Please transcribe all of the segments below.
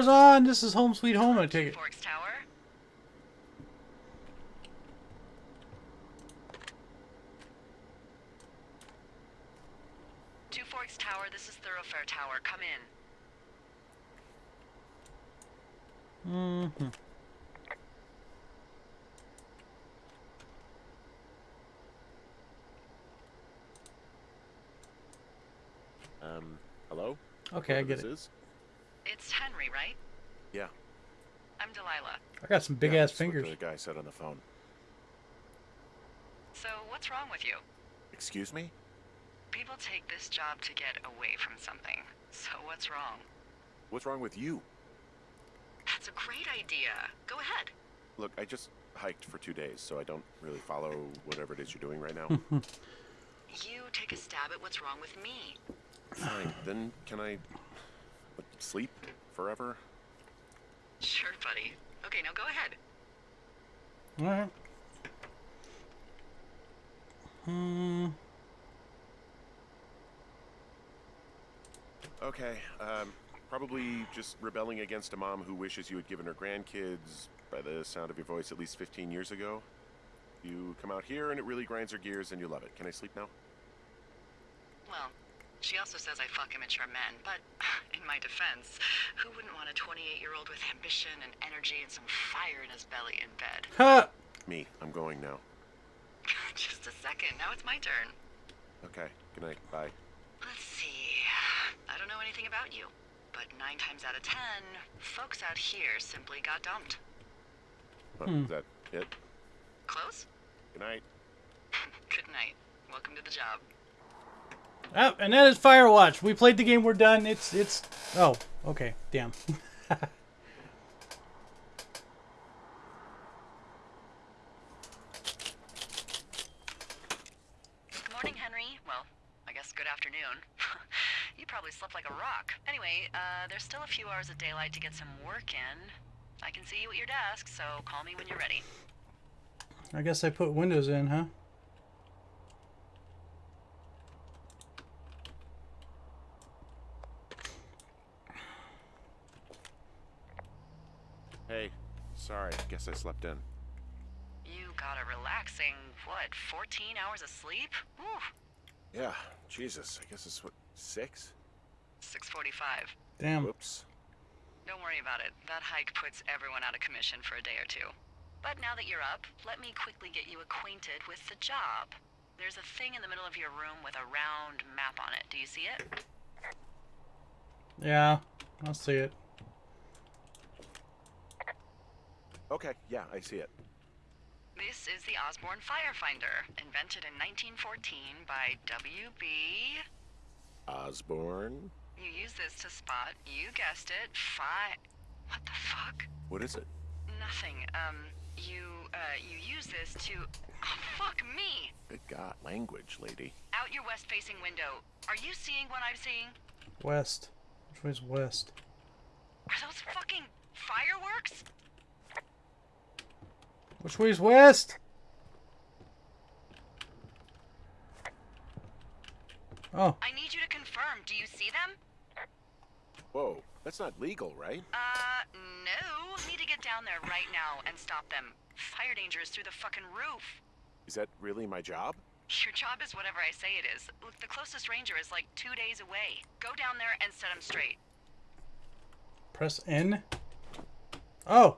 Power's on. This is home sweet home. I take it. Forks Tower. Two Forks Tower, this is Thoroughfare Tower. Come in. Mm-hmm. Um, hello? Okay, I Whoever get this it. Is? It's Henry, right? Yeah. I'm Delilah. I got some big yeah, ass that's what fingers. The guy said on the phone. So, what's wrong with you? Excuse me? People take this job to get away from something. So, what's wrong? What's wrong with you? That's a great idea. Go ahead. Look, I just hiked for two days, so I don't really follow whatever it is you're doing right now. You take a stab at what's wrong with me. Fine. Then can I what, sleep forever? Sure, buddy. Okay, now go ahead. All right. Hmm. Okay. Um, probably just rebelling against a mom who wishes you had given her grandkids, by the sound of your voice, at least 15 years ago. You come out here and it really grinds her gears and you love it. Can I sleep now? Well, she also says I fuck immature men, but in my defense, who wouldn't want a 28 year old with ambition and energy and some fire in his belly in bed? Ha! Me. I'm going now. Just a second, now it's my turn. Okay. Good night. Bye. Let's see. I don't know anything about you, but nine times out of ten, folks out here simply got dumped. Huh, Hmm. Is that it? Close? Good night. Good night. Welcome to the job. Oh, and that is Firewatch. We played the game. We're done. It's it's. Oh, okay. Damn. Good morning, Henry. Well, I guess good afternoon. you probably slept like a rock. Anyway, uh, there's still a few hours of daylight to get some work in. I can see you at your desk, so call me when you're ready. I guess I put windows in, huh? Hey. Sorry. Guess I slept in. You got a relaxing, what, 14 hours of sleep? Whew, Yeah. Jesus. I guess it's what six. 645. Damn. Oops. Don't worry about it. That hike puts everyone out of commission for a day or two. But now that you're up, let me quickly get you acquainted with the job. There's a thing in the middle of your room with a round map on it. Do you see it? Yeah, I'll see it. Okay. Yeah. I see it. This is the Osborne Firefinder, invented in 1914 by W.B. Osborne. You use this to spot, you guessed it, fi... What the fuck? What is it? Nothing. Um, you, uh, you use this to... Oh, fuck me! Good God, language, lady. Out your west-facing window. Are you seeing what I'm seeing? West. Which way's west? Are those fucking fireworks? Which way's west? Oh, I need you to confirm. Do you see them? Whoa, that's not legal, right? Uh, no. Need to get down there right now and stop them. Fire danger is through the fucking roof. Is that really my job? Your job is whatever I say it is. Look, the closest ranger is like two days away. Go down there and set him straight. press N. Oh,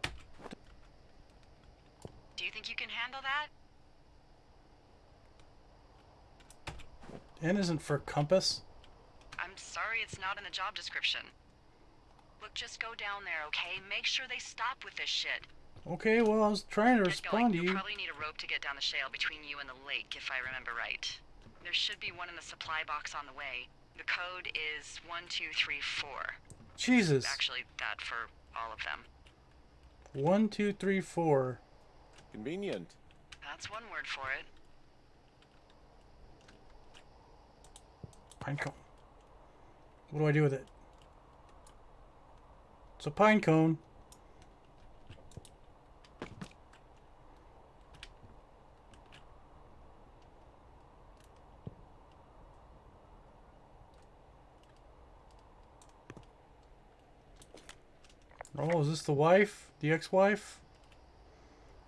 Do you think you can handle that? N isn't for compass. I'm sorry it's not in the job description. Look, just go down there, okay? Make sure they stop with this shit. Okay, well, I was trying to respond to You'll you. probably need a rope to get down the shale between you and the lake, if I remember right. There should be one in the supply box on the way. The code is 1234. Jesus. Actually, that for all of them. One, two, three, four. Convenient. That's one word for it. Pine cone. What do I do with it? It's a pine cone. Oh, is this the wife? The ex-wife?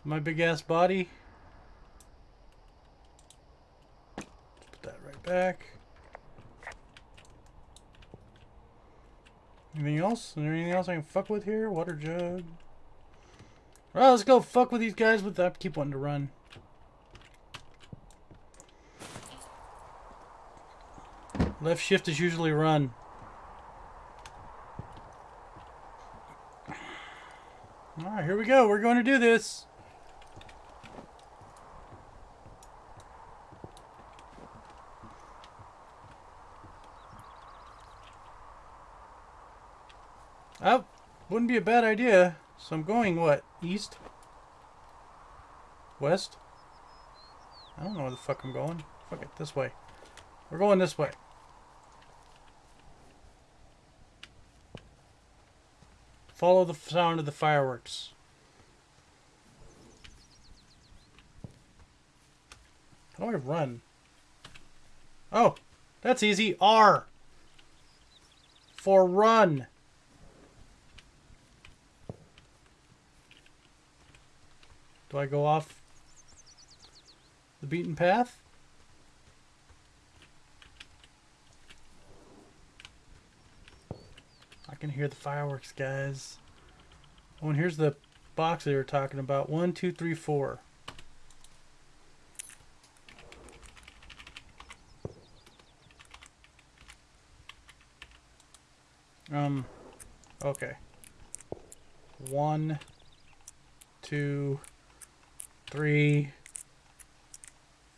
My big ass body? Let's put that right back. Anything else? Is there anything else I can fuck with here? Water jug. Well, let's go fuck with these guys with that. Keep wanting to run. Left shift is usually run. Alright, here we go. We're going to do this. Oh, wouldn't be a bad idea. So I'm going, what, east? West? I don't know where the fuck I'm going. Fuck it, this way. We're going this way. Follow the sound of the fireworks. How do I run? Oh, that's easy. R. For run. Do I go off the beaten path? I can hear the fireworks, guys. Oh, and here's the box they were talking about. One, two, three, four. Um, okay. One, two, three,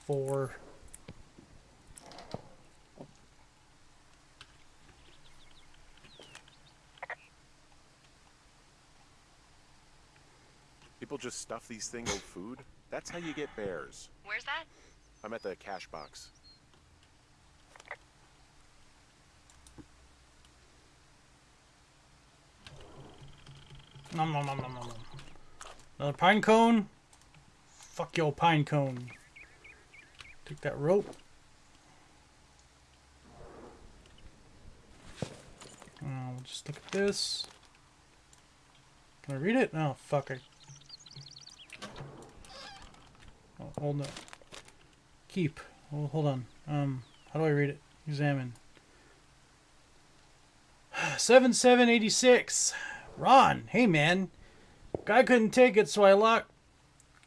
four. People just stuff these things with food. That's how you get bears. Where's that? I'm at the cash box. Nom nom nom nom nom. nom. Another pine cone. Fuck your pine cone. Take that rope. Uh, just look at this. Can I read it? Oh, fuck it. Oh, hold on. Keep. Oh, hold on. Um, how do I read it? Examine. 7786. Ron, hey man. Guy couldn't take it, so I locked.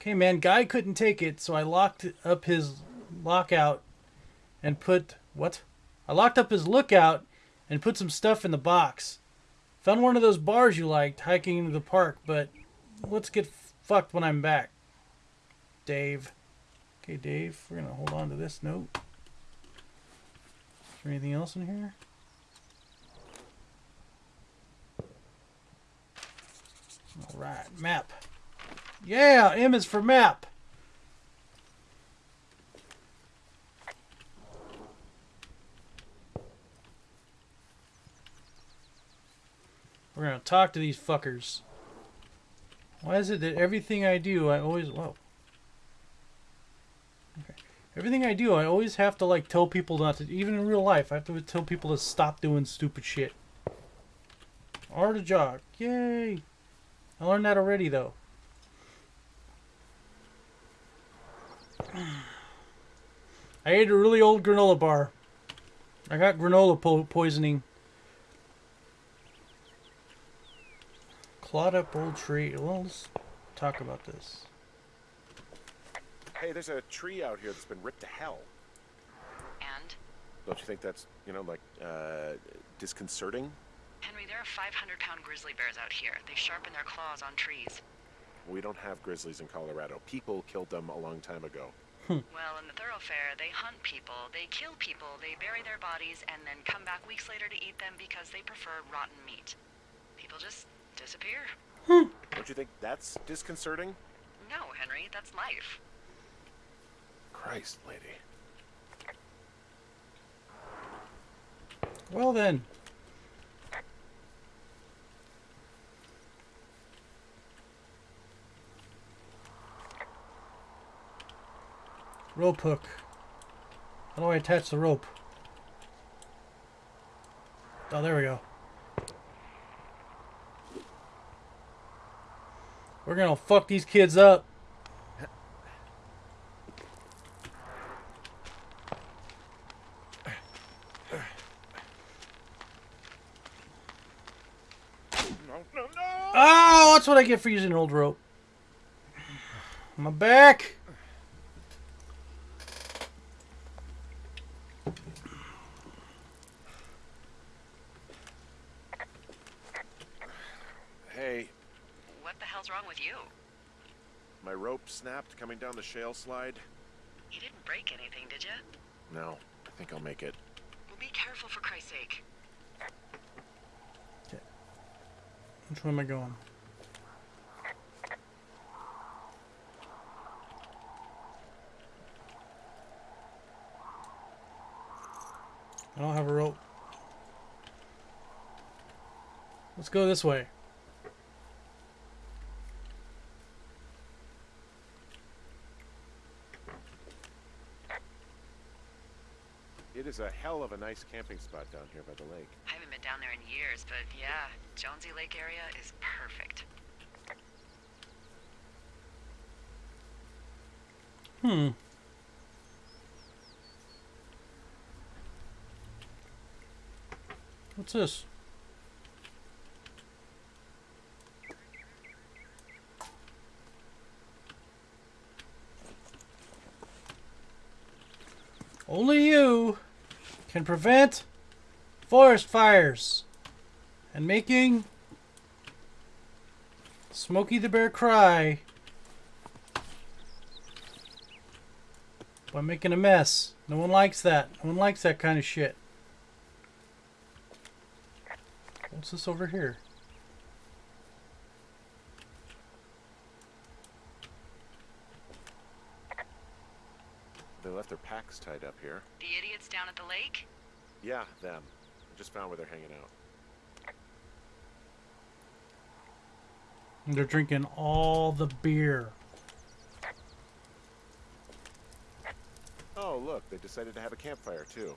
Okay, man. Guy couldn't take it, so I locked up his lockout and put what? I locked up his lookout and put some stuff in the box. Found one of those bars you liked hiking into the park, but let's get fucked when I'm back. Dave. Okay, Dave, we're gonna hold on to this note. Is there anything else in here? All right, map. Yeah, M is for map. We're gonna talk to these fuckers. Why is it that everything I do, I always whoa. Okay. Everything I do, I always have to like tell people not to. Even in real life, I have to tell people to stop doing stupid shit. Jog. Yay! I learned that already, though. I ate a really old granola bar. I got granola po poisoning. Clawed up old tree. Well, let's talk about this. Hey, there's a tree out here that's been ripped to hell. And? Don't you think that's, you know, like, uh, disconcerting? Henry, there are 500 pound grizzly bears out here. They sharpen their claws on trees. We don't have grizzlies in Colorado. People killed them a long time ago. Hmm. Well, in the thoroughfare, they hunt people, they kill people, they bury their bodies, and then come back weeks later to eat them because they prefer rotten meat. People just disappear. Hmm. Don't you think that's disconcerting? No, Henry, that's life. Christ, lady. Well then. Rope hook. How do I attach the rope? Oh, there we go. We're gonna fuck these kids up. No, no, no! Oh, that's what I get for using an old rope. My back. Hey, What the hell's wrong with you? my rope snapped coming down the shale slide. You didn't break anything, did you? No, I think I'll make it. Well, be careful for Christ's sake. Okay. Which way am I going? I don't have a rope. Let's go this way. It is a hell of a nice camping spot down here by the lake. I haven't been down there in years, but yeah, Jonesy Lake area is perfect. Hmm. What's this? Only you can prevent forest fires and making Smokey the Bear cry by making a mess. No one likes that. No one likes that kind of shit. What's this over here? They left their packs tied up here. The idiots down at the lake? Yeah, them. I just found where they're hanging out. They're drinking all the beer. Oh, look, they decided to have a campfire too.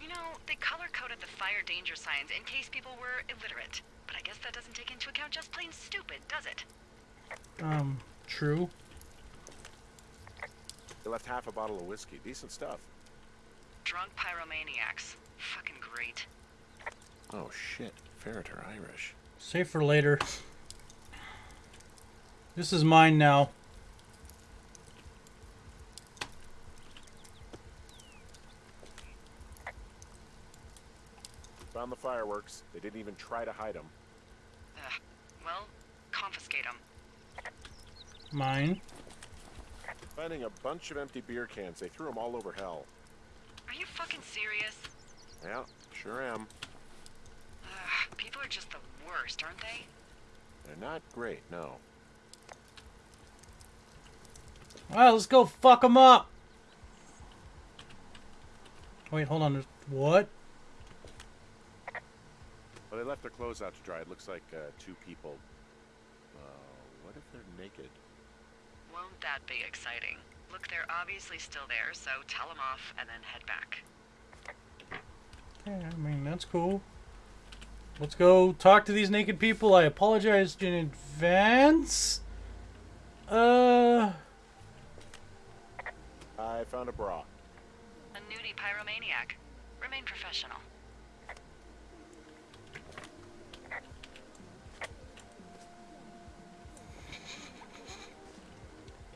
You know, they color coded the fire danger signs in case people were illiterate. But I guess that doesn't take into account just plain stupid, does it? Um, true. They left half a bottle of whiskey. Decent stuff. Drunk pyromaniacs. Fucking great. Oh shit, Ferret are Irish. Save for later. This is mine now. Found the fireworks. They didn't even try to hide them. Ugh. Well, confiscate them. Mine. Finding a bunch of empty beer cans. They threw them all over hell. Are you fucking serious? Yeah, sure am. Ugh, people are just the worst, aren't they? They're not great, no. Alright, let's go fuck them up. Wait, hold on. What? Well, they left their clothes out to dry. It looks like uh, two people. Uh, what if they're naked? Won't that be exciting? Look, they're obviously still there, so tell them off and then head back. Yeah, I mean, that's cool. Let's go talk to these naked people. I apologize in advance. Uh, I found a bra. A nudie pyromaniac. Remain professional.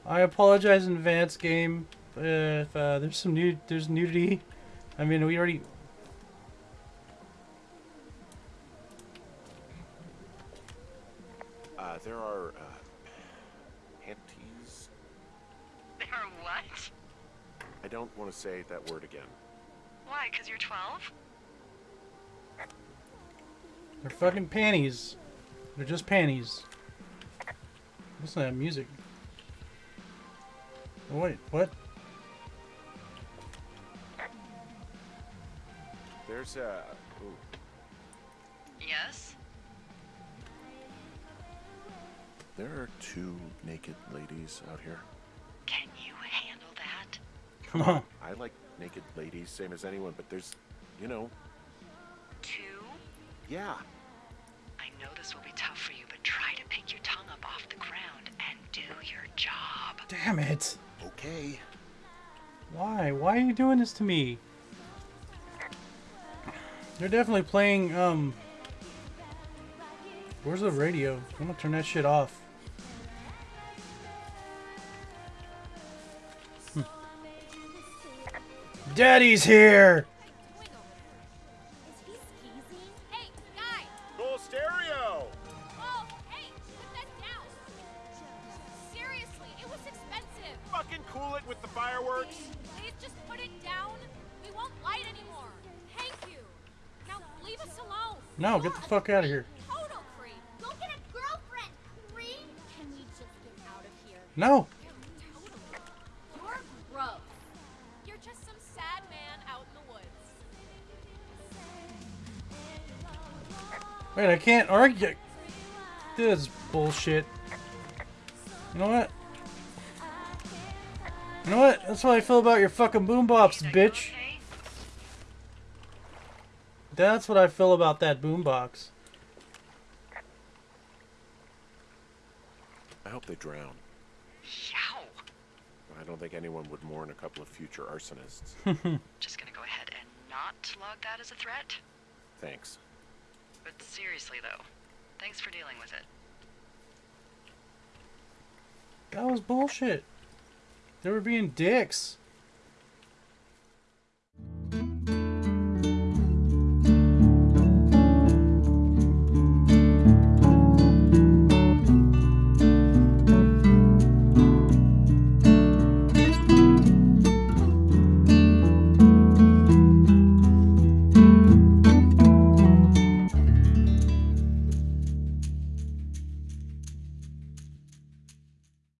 I apologize in advance, game. If uh, there's some nude, there's nudity. I mean, we already. Uh, there are uh, panties. They're what? I don't want to say that word again. Why, because you're 12? They're fucking panties. They're just panties. Listen to that music. Wait, what? There's a. Ooh, Yes? there are two naked ladies out here. Can you handle that? Come on. I like naked ladies, same as anyone, but there's, you know, Two? yeah. I know this will be tough for you, but try to pick your tongue up off the ground. And do your job. Damn it. Okay. Why? Why are you doing this to me? They're definitely playing, um... Where's the radio? I'm gonna turn that shit off. Hmm. Daddy's here! No, get the fuck out of here. Total creep. Go get a girlfriend, creep. Can we just get out of here? No! You're gross. You're just some sad man out in the woods. Wait, I can't argue. This is bullshit. You know what? You know what? That's what I feel about your fucking Lisa, bitch. Okay? That's what I feel about that boombox. I hope they drown. Yow. I don't think anyone would mourn a couple of future arsonists. Just gonna go ahead and not log that as a threat. Thanks. But seriously, though, thanks for dealing with it. That was bullshit. They were being dicks.